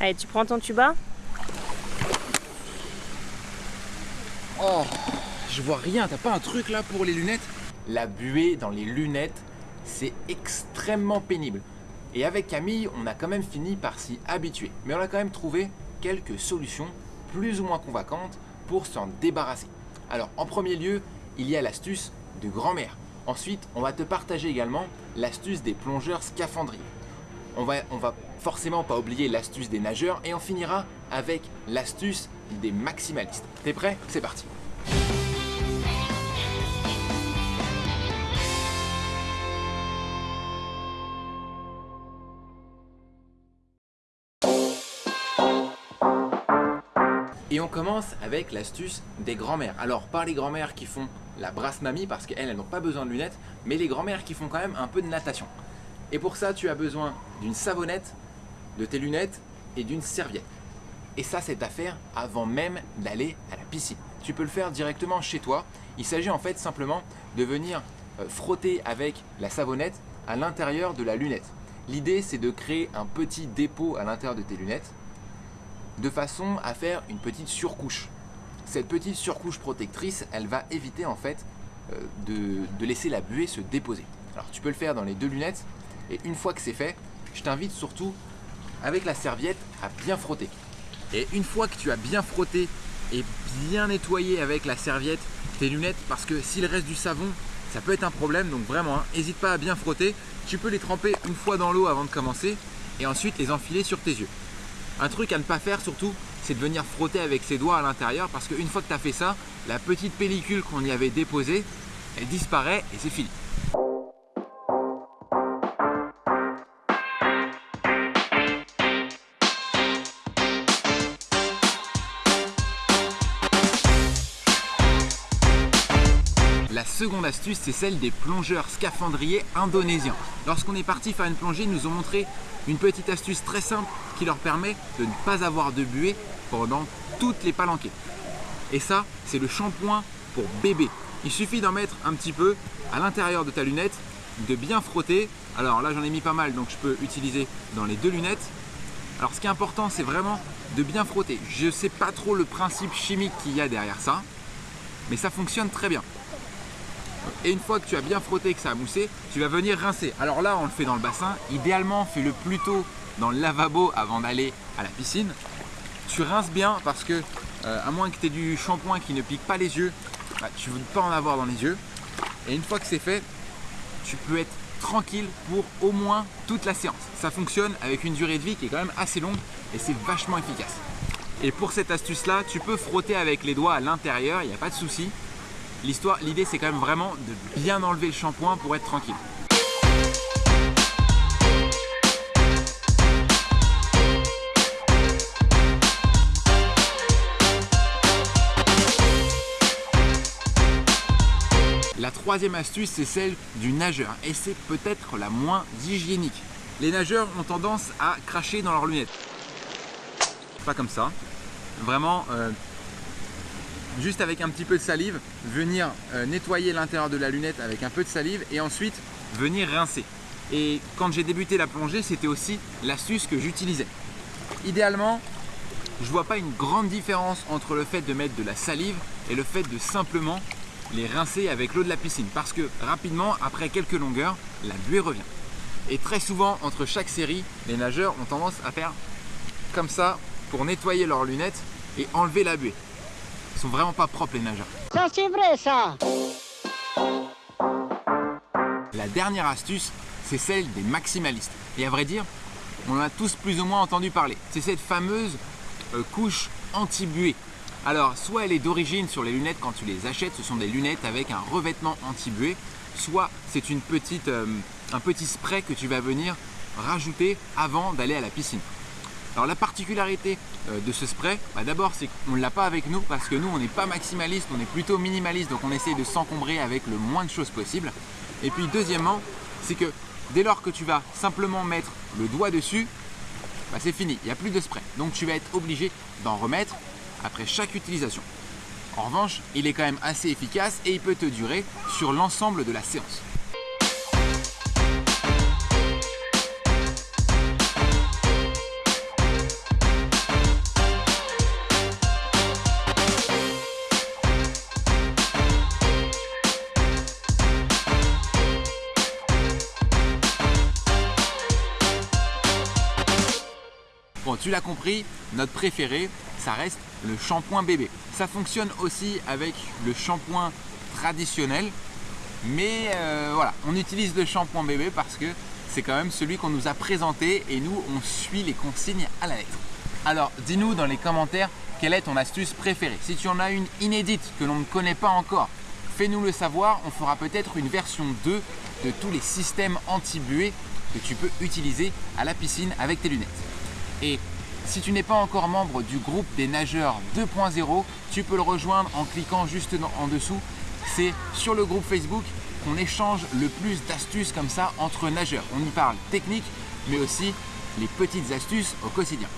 Allez, tu prends ton tuba Oh, je vois rien, t'as pas un truc là pour les lunettes? La buée dans les lunettes, c'est extrêmement pénible. Et avec Camille, on a quand même fini par s'y habituer. Mais on a quand même trouvé quelques solutions plus ou moins convaincantes pour s'en débarrasser. Alors en premier lieu, il y a l'astuce de grand-mère. Ensuite, on va te partager également l'astuce des plongeurs scaphandriers. On va, va forcément pas oublier l'astuce des nageurs et on finira avec l'astuce des maximalistes. T'es prêt? C'est parti Et on commence avec l'astuce des grands-mères. Alors, pas les grands-mères qui font la brasse mamie parce qu'elles, elles n'ont pas besoin de lunettes, mais les grands-mères qui font quand même un peu de natation. Et pour ça, tu as besoin d'une savonnette, de tes lunettes et d'une serviette. Et ça, c'est à faire avant même d'aller à la piscine. Tu peux le faire directement chez toi. Il s'agit en fait simplement de venir euh, frotter avec la savonnette à l'intérieur de la lunette. L'idée, c'est de créer un petit dépôt à l'intérieur de tes lunettes de façon à faire une petite surcouche. Cette petite surcouche protectrice, elle va éviter en fait euh, de, de laisser la buée se déposer. Alors tu peux le faire dans les deux lunettes et une fois que c'est fait, je t'invite surtout avec la serviette à bien frotter. Et une fois que tu as bien frotté et bien nettoyé avec la serviette tes lunettes, parce que s'il reste du savon, ça peut être un problème, donc vraiment, n'hésite pas à bien frotter. Tu peux les tremper une fois dans l'eau avant de commencer et ensuite les enfiler sur tes yeux. Un truc à ne pas faire surtout, c'est de venir frotter avec ses doigts à l'intérieur parce qu'une fois que tu as fait ça, la petite pellicule qu'on y avait déposée, elle disparaît et c'est fini. La seconde astuce, c'est celle des plongeurs scaphandriers indonésiens. Lorsqu'on est parti faire une plongée, ils nous ont montré une petite astuce très simple qui leur permet de ne pas avoir de buée pendant toutes les palanquées. Et ça, c'est le shampoing pour bébé. Il suffit d'en mettre un petit peu à l'intérieur de ta lunette, de bien frotter. Alors là, j'en ai mis pas mal, donc je peux utiliser dans les deux lunettes. Alors ce qui est important, c'est vraiment de bien frotter. Je ne sais pas trop le principe chimique qu'il y a derrière ça, mais ça fonctionne très bien. Et une fois que tu as bien frotté, que ça a moussé, tu vas venir rincer. Alors là, on le fait dans le bassin. Idéalement, fais-le plutôt dans le lavabo avant d'aller à la piscine. Tu rinces bien parce que, euh, à moins que tu aies du shampoing qui ne pique pas les yeux, bah, tu ne veux pas en avoir dans les yeux. Et une fois que c'est fait, tu peux être tranquille pour au moins toute la séance. Ça fonctionne avec une durée de vie qui est quand même assez longue et c'est vachement efficace. Et pour cette astuce là, tu peux frotter avec les doigts à l'intérieur, il n'y a pas de souci. L'histoire, l'idée c'est quand même vraiment de bien enlever le shampoing pour être tranquille. La troisième astuce, c'est celle du nageur et c'est peut-être la moins hygiénique. Les nageurs ont tendance à cracher dans leurs lunettes. Pas comme ça. Vraiment, euh, juste avec un petit peu de salive, venir euh, nettoyer l'intérieur de la lunette avec un peu de salive et ensuite venir rincer. Et quand j'ai débuté la plongée, c'était aussi l'astuce que j'utilisais. Idéalement, je vois pas une grande différence entre le fait de mettre de la salive et le fait de simplement les rincer avec l'eau de la piscine parce que rapidement, après quelques longueurs, la buée revient. Et très souvent, entre chaque série, les nageurs ont tendance à faire comme ça pour nettoyer leurs lunettes et enlever la buée. Ils sont vraiment pas propres les nageurs. Ça c'est vrai ça La dernière astuce, c'est celle des maximalistes. Et à vrai dire, on en a tous plus ou moins entendu parler. C'est cette fameuse euh, couche anti-buée. Alors, soit elle est d'origine sur les lunettes quand tu les achètes, ce sont des lunettes avec un revêtement anti-buée, soit c'est une petite, euh, un petit spray que tu vas venir rajouter avant d'aller à la piscine. Alors la particularité euh, de ce spray, bah, d'abord c'est qu'on ne l'a pas avec nous parce que nous on n'est pas maximaliste, on est plutôt minimaliste donc on essaye de s'encombrer avec le moins de choses possible. Et puis deuxièmement, c'est que dès lors que tu vas simplement mettre le doigt dessus, bah, c'est fini, il n'y a plus de spray. Donc tu vas être obligé d'en remettre après chaque utilisation. En revanche, il est quand même assez efficace et il peut te durer sur l'ensemble de la séance. Bon, tu l'as compris, notre préféré, ça reste le shampoing bébé. Ça fonctionne aussi avec le shampoing traditionnel, mais euh, voilà, on utilise le shampoing bébé parce que c'est quand même celui qu'on nous a présenté et nous, on suit les consignes à la lettre. Alors, dis-nous dans les commentaires quelle est ton astuce préférée. Si tu en as une inédite que l'on ne connaît pas encore, fais-nous le savoir. On fera peut-être une version 2 de tous les systèmes anti-buée que tu peux utiliser à la piscine avec tes lunettes. Et si tu n'es pas encore membre du groupe des nageurs 2.0, tu peux le rejoindre en cliquant juste en dessous. C'est sur le groupe Facebook qu'on échange le plus d'astuces comme ça entre nageurs. On y parle technique, mais aussi les petites astuces au quotidien.